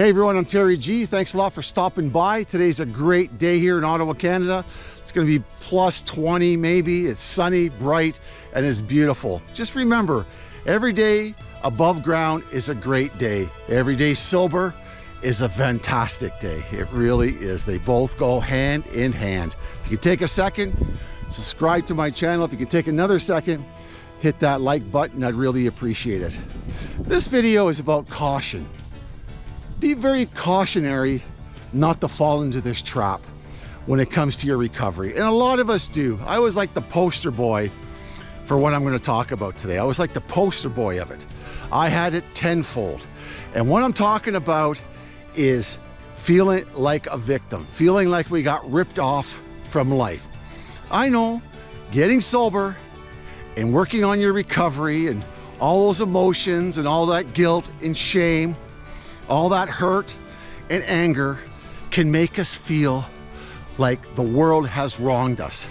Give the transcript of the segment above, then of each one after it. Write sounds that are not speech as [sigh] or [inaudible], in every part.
Hey everyone, I'm Terry G. Thanks a lot for stopping by. Today's a great day here in Ottawa, Canada. It's gonna be plus 20 maybe. It's sunny, bright, and it's beautiful. Just remember, every day above ground is a great day. Every day sober is a fantastic day. It really is. They both go hand in hand. If you take a second, subscribe to my channel. If you could take another second, hit that like button. I'd really appreciate it. This video is about caution be very cautionary not to fall into this trap when it comes to your recovery. And a lot of us do. I was like the poster boy for what I'm going to talk about today. I was like the poster boy of it. I had it tenfold. And what I'm talking about is feeling like a victim, feeling like we got ripped off from life. I know getting sober and working on your recovery and all those emotions and all that guilt and shame all that hurt and anger can make us feel like the world has wronged us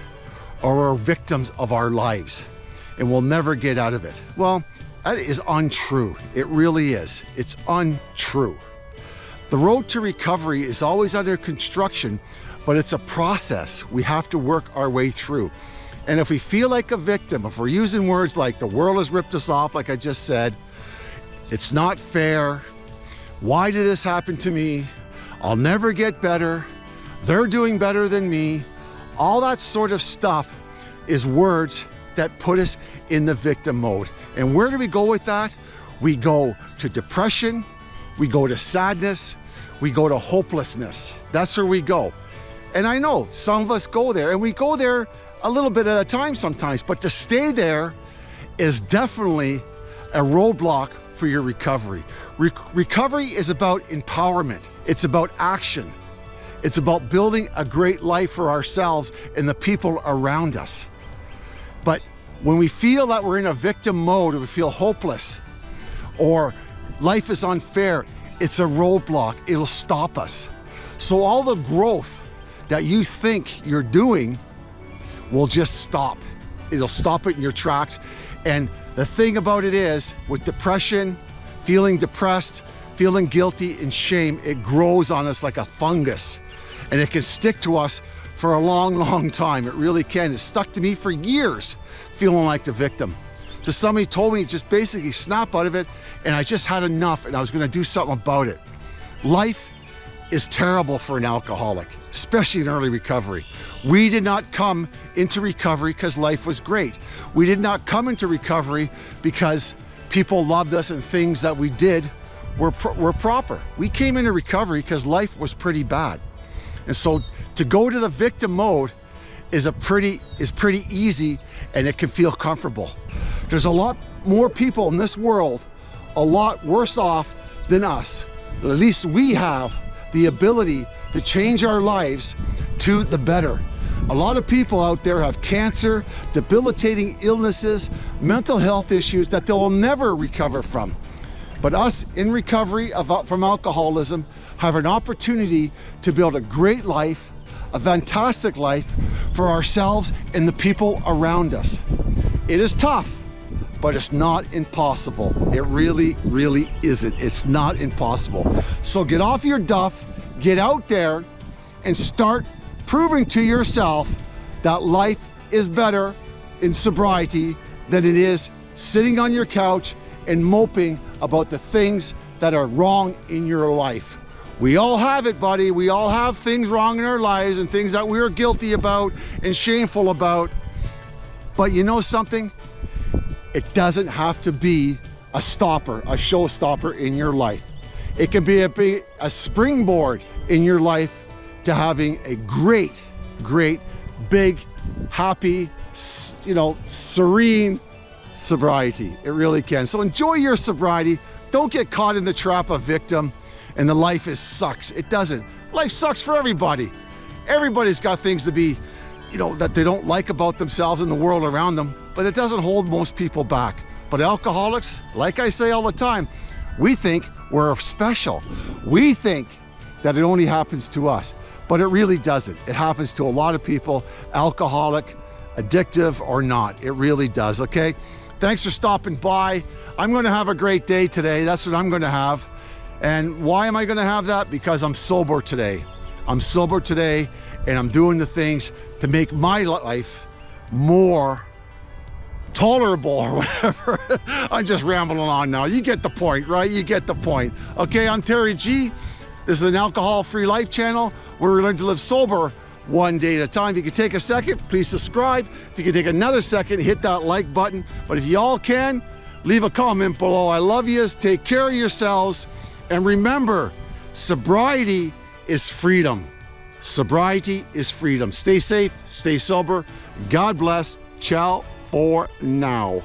or we're victims of our lives and we'll never get out of it. Well, that is untrue. It really is. It's untrue. The road to recovery is always under construction, but it's a process we have to work our way through. And if we feel like a victim, if we're using words like the world has ripped us off, like I just said, it's not fair, why did this happen to me? I'll never get better. They're doing better than me. All that sort of stuff is words that put us in the victim mode. And where do we go with that? We go to depression, we go to sadness, we go to hopelessness. That's where we go. And I know some of us go there and we go there a little bit at a time sometimes, but to stay there is definitely a roadblock for your recovery. Re recovery is about empowerment. It's about action. It's about building a great life for ourselves and the people around us. But when we feel that we're in a victim mode or we feel hopeless or life is unfair, it's a roadblock. It'll stop us. So all the growth that you think you're doing will just stop. It'll stop it in your tracks. And the thing about it is, with depression, feeling depressed, feeling guilty and shame, it grows on us like a fungus. And it can stick to us for a long, [laughs] long time. It really can. It stuck to me for years, feeling like the victim. So somebody told me just basically snap out of it, and I just had enough, and I was gonna do something about it. Life is terrible for an alcoholic, especially in early recovery. We did not come into recovery because life was great. We did not come into recovery because people loved us and things that we did were, were proper. We came into recovery because life was pretty bad. And so to go to the victim mode is a pretty is pretty easy and it can feel comfortable. There's a lot more people in this world a lot worse off than us. At least we have the ability to change our lives to the better. A lot of people out there have cancer, debilitating illnesses, mental health issues that they will never recover from. But us in recovery uh, from alcoholism have an opportunity to build a great life, a fantastic life for ourselves and the people around us. It is tough, but it's not impossible. It really, really isn't. It's not impossible. So get off your duff, get out there and start proving to yourself that life is better in sobriety than it is sitting on your couch and moping about the things that are wrong in your life. We all have it, buddy. We all have things wrong in our lives and things that we're guilty about and shameful about. But you know something? It doesn't have to be a stopper, a showstopper in your life. It can be a, a springboard in your life to having a great, great, big, happy, you know, serene sobriety. It really can. So enjoy your sobriety. Don't get caught in the trap of victim and the life is sucks. It doesn't. Life sucks for everybody. Everybody's got things to be, you know, that they don't like about themselves and the world around them, but it doesn't hold most people back. But alcoholics, like I say all the time, we think we're special. We think that it only happens to us but it really doesn't. It happens to a lot of people, alcoholic, addictive or not. It really does, okay? Thanks for stopping by. I'm gonna have a great day today. That's what I'm gonna have. And why am I gonna have that? Because I'm sober today. I'm sober today and I'm doing the things to make my life more tolerable or [laughs] whatever. I'm just rambling on now. You get the point, right? You get the point. Okay, I'm Terry G. This is an alcohol-free life channel where we learn to live sober one day at a time. If you could take a second, please subscribe. If you could take another second, hit that like button. But if you all can, leave a comment below. I love you. Take care of yourselves. And remember, sobriety is freedom. Sobriety is freedom. Stay safe, stay sober. God bless. Ciao for now.